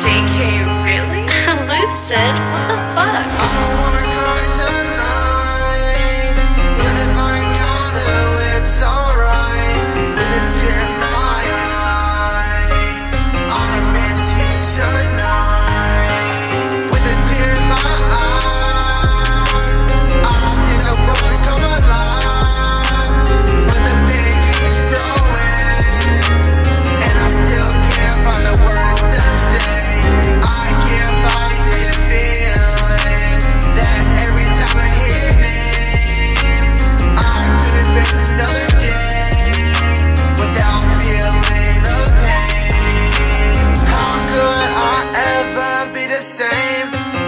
JK, really? Luke said, what the fuck? Oh. same.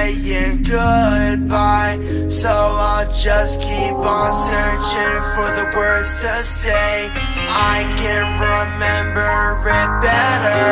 saying goodbye. So I'll just keep on searching for the words to say. I can remember it better.